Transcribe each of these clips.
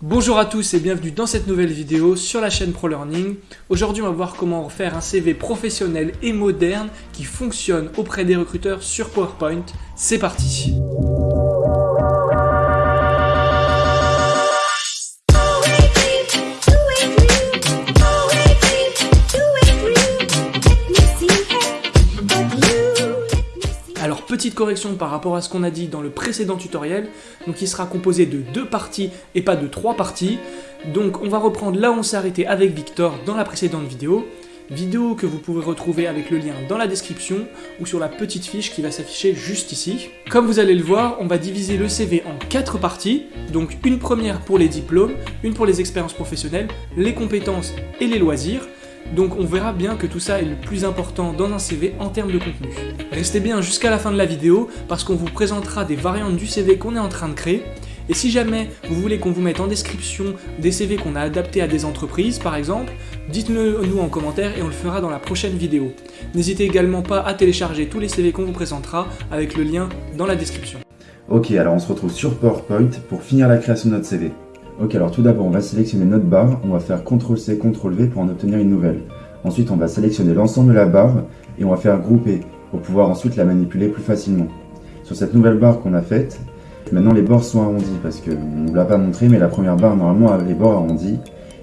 Bonjour à tous et bienvenue dans cette nouvelle vidéo sur la chaîne ProLearning. Aujourd'hui on va voir comment faire un CV professionnel et moderne qui fonctionne auprès des recruteurs sur PowerPoint. C'est parti correction par rapport à ce qu'on a dit dans le précédent tutoriel, donc il sera composé de deux parties et pas de trois parties. Donc on va reprendre là où on s'est arrêté avec Victor dans la précédente vidéo, vidéo que vous pouvez retrouver avec le lien dans la description ou sur la petite fiche qui va s'afficher juste ici. Comme vous allez le voir, on va diviser le CV en quatre parties, donc une première pour les diplômes, une pour les expériences professionnelles, les compétences et les loisirs, donc on verra bien que tout ça est le plus important dans un CV en termes de contenu. Restez bien jusqu'à la fin de la vidéo parce qu'on vous présentera des variantes du CV qu'on est en train de créer et si jamais vous voulez qu'on vous mette en description des CV qu'on a adaptés à des entreprises par exemple, dites-le nous en commentaire et on le fera dans la prochaine vidéo. N'hésitez également pas à télécharger tous les CV qu'on vous présentera avec le lien dans la description. Ok, alors on se retrouve sur PowerPoint pour finir la création de notre CV. Ok, alors tout d'abord, on va sélectionner notre barre, on va faire CTRL-C, CTRL-V pour en obtenir une nouvelle. Ensuite, on va sélectionner l'ensemble de la barre et on va faire grouper pour pouvoir ensuite la manipuler plus facilement. Sur cette nouvelle barre qu'on a faite, maintenant les bords sont arrondis parce qu'on ne l'a pas montré, mais la première barre normalement avait les bords arrondis.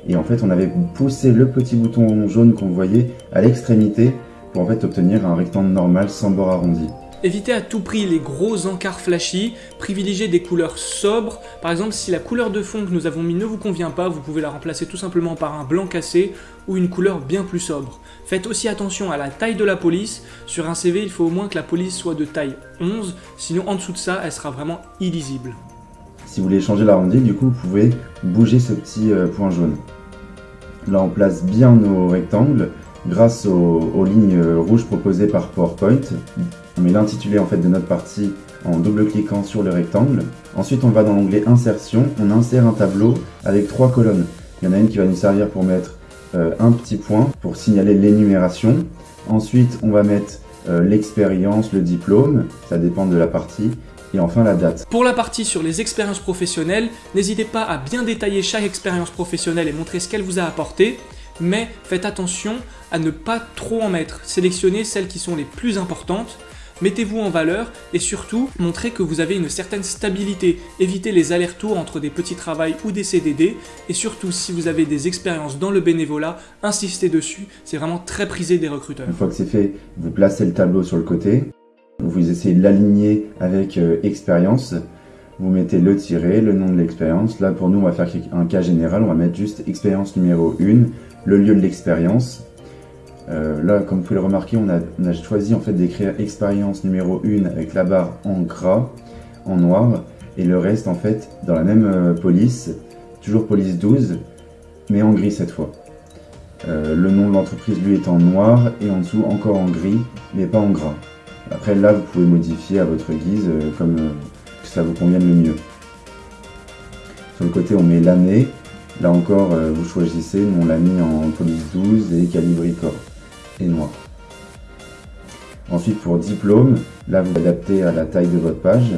Et en fait, on avait poussé le petit bouton jaune qu'on voyait à l'extrémité pour en fait obtenir un rectangle normal sans bord arrondi. Évitez à tout prix les gros encarts flashy, privilégiez des couleurs sobres. Par exemple, si la couleur de fond que nous avons mis ne vous convient pas, vous pouvez la remplacer tout simplement par un blanc cassé ou une couleur bien plus sobre. Faites aussi attention à la taille de la police. Sur un CV, il faut au moins que la police soit de taille 11, sinon en dessous de ça, elle sera vraiment illisible. Si vous voulez changer l'arrondi, du coup, vous pouvez bouger ce petit euh, point jaune. Là, on place bien nos rectangles grâce aux, lignes rouges proposées par PowerPoint. On met l'intitulé en fait de notre partie en double-cliquant sur le rectangle. Ensuite, on va dans l'onglet Insertion, on insère un tableau avec trois colonnes. Il y en a une qui va nous servir pour mettre euh, un petit point pour signaler l'énumération. Ensuite, on va mettre euh, l'expérience, le diplôme, ça dépend de la partie. Et enfin la date. Pour la partie sur les expériences professionnelles, n'hésitez pas à bien détailler chaque expérience professionnelle et montrer ce qu'elle vous a apporté mais faites attention ne pas trop en mettre. Sélectionnez celles qui sont les plus importantes, mettez-vous en valeur et surtout montrez que vous avez une certaine stabilité. Évitez les allers-retours entre des petits travails ou des CDD et surtout si vous avez des expériences dans le bénévolat, insistez dessus, c'est vraiment très prisé des recruteurs. Une fois que c'est fait, vous placez le tableau sur le côté, vous essayez de l'aligner avec euh, expérience, vous mettez le tiret, le nom de l'expérience. Là, pour nous, on va faire un cas général. On va mettre juste expérience numéro 1, le lieu de l'expérience. Euh, là, comme vous pouvez le remarquer, on a, choisi en fait d'écrire expérience numéro 1 avec la barre en gras, en noir, et le reste en fait dans la même euh, police, toujours police 12, mais en gris cette fois. Euh, le nom de l'entreprise lui est en noir et en dessous encore en gris, mais pas en gras. Après là, vous pouvez modifier à votre guise comme ça vous convienne le mieux. Sur le côté, on met l'année, Là encore, vous choisissez, nous on l'a mis en police 12 et calibricor et noir. Ensuite pour diplôme, là vous l'adaptez à la taille de votre page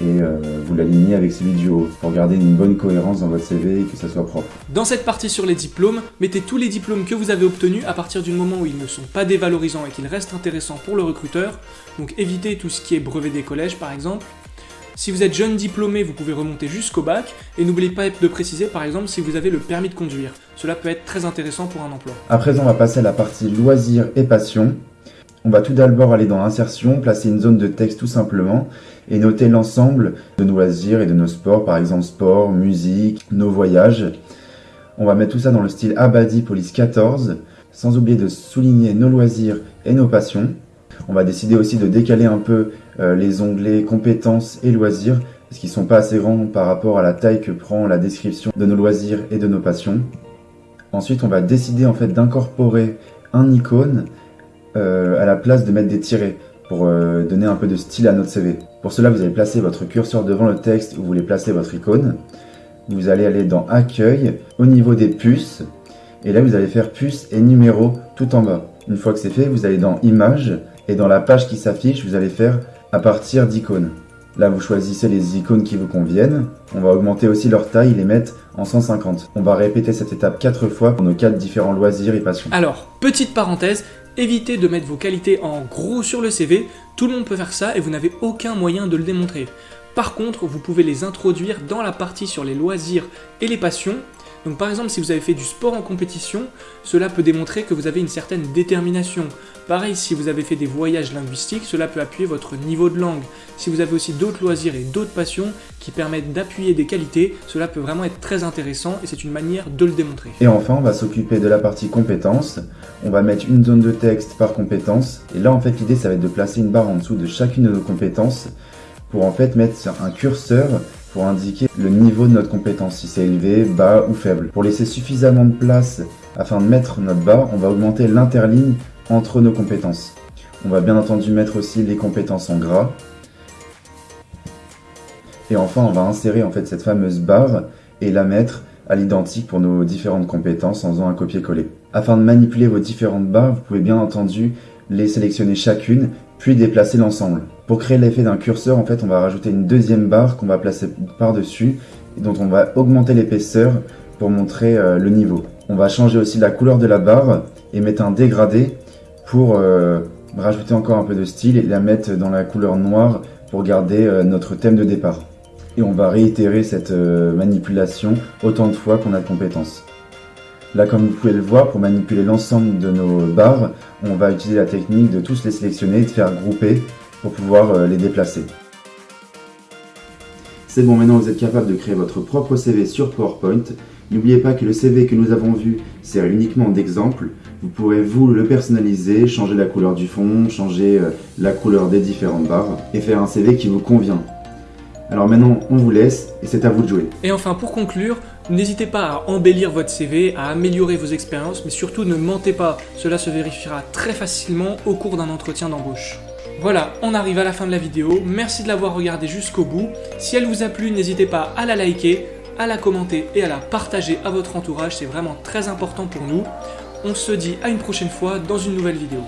et euh, vous l'alignez avec celui du haut pour garder une bonne cohérence dans votre CV et que ça soit propre. Dans cette partie sur les diplômes, mettez tous les diplômes que vous avez obtenus à partir du moment où ils ne sont pas dévalorisants et qu'ils restent intéressants pour le recruteur. Donc évitez tout ce qui est brevet des collèges par exemple. Si vous êtes jeune diplômé, vous pouvez remonter jusqu'au bac, et n'oubliez pas de préciser par exemple si vous avez le permis de conduire. Cela peut être très intéressant pour un emploi. À présent, on va passer à la partie loisirs et passion. On va tout d'abord aller dans Insertion, placer une zone de texte tout simplement, et noter l'ensemble de nos loisirs et de nos sports, par exemple sport, musique, nos voyages. On va mettre tout ça dans le style Abadi Police 14, sans oublier de souligner nos loisirs et nos passions. On va décider aussi de décaler un peu euh, les onglets compétences et loisirs parce qu'ils sont pas assez grands par rapport à la taille que prend la description de nos loisirs et de nos passions. Ensuite, on va décider en fait d'incorporer un icône euh, à la place de mettre des tirets pour euh, donner un peu de style à notre CV. Pour cela, vous allez placer votre curseur devant le texte où vous voulez placer votre icône. Vous allez aller dans Accueil, au niveau des puces, et là vous allez faire puce et numéro tout en bas. Une fois que c'est fait, vous allez dans Images, et dans la page qui s'affiche, vous allez faire à partir d'icônes. Là, vous choisissez les icônes qui vous conviennent. On va augmenter aussi leur taille les mettre en 150. On va répéter cette étape 4 fois pour nos 4 différents loisirs et passions. Alors, petite parenthèse, évitez de mettre vos qualités en gros sur le CV. Tout le monde peut faire ça et vous n'avez aucun moyen de le démontrer. Par contre, vous pouvez les introduire dans la partie sur les loisirs et les passions donc par exemple, si vous avez fait du sport en compétition, cela peut démontrer que vous avez une certaine détermination. Pareil, si vous avez fait des voyages linguistiques, cela peut appuyer votre niveau de langue. Si vous avez aussi d'autres loisirs et d'autres passions qui permettent d'appuyer des qualités, cela peut vraiment être très intéressant et c'est une manière de le démontrer. Et enfin, on va s'occuper de la partie compétences. On va mettre une zone de texte par compétence. Et là, en fait, l'idée, ça va être de placer une barre en dessous de chacune de nos compétences pour en fait mettre un curseur pour indiquer le niveau de notre compétence, si c'est élevé, bas ou faible. Pour laisser suffisamment de place afin de mettre notre barre, on va augmenter l'interligne entre nos compétences. On va bien entendu mettre aussi les compétences en gras. Et enfin, on va insérer en fait cette fameuse barre et la mettre à l'identique pour nos différentes compétences en faisant un copier-coller. Afin de manipuler vos différentes barres, vous pouvez bien entendu les sélectionner chacune, puis déplacer l'ensemble. Pour créer l'effet d'un curseur, en fait, on va rajouter une deuxième barre qu'on va placer par-dessus et dont on va augmenter l'épaisseur pour montrer euh, le niveau. On va changer aussi la couleur de la barre et mettre un dégradé pour euh, rajouter encore un peu de style et la mettre dans la couleur noire pour garder euh, notre thème de départ. Et on va réitérer cette manipulation autant de fois qu'on a de compétences. Là, comme vous pouvez le voir, pour manipuler l'ensemble de nos barres, on va utiliser la technique de tous les sélectionner et de faire grouper pour pouvoir euh, les déplacer. C'est bon, maintenant vous êtes capable de créer votre propre CV sur PowerPoint. N'oubliez pas que le CV que nous avons vu sert uniquement d'exemple. Vous pourrez vous le personnaliser, changer la couleur du fond, changer euh, la couleur des différentes barres et faire un CV qui vous convient. Alors maintenant, on vous laisse et c'est à vous de jouer. Et enfin, pour conclure, n'hésitez pas à embellir votre CV, à améliorer vos expériences, mais surtout ne mentez pas. Cela se vérifiera très facilement au cours d'un entretien d'embauche. Voilà, on arrive à la fin de la vidéo. Merci de l'avoir regardé jusqu'au bout. Si elle vous a plu, n'hésitez pas à la liker, à la commenter et à la partager à votre entourage. C'est vraiment très important pour nous. On se dit à une prochaine fois dans une nouvelle vidéo.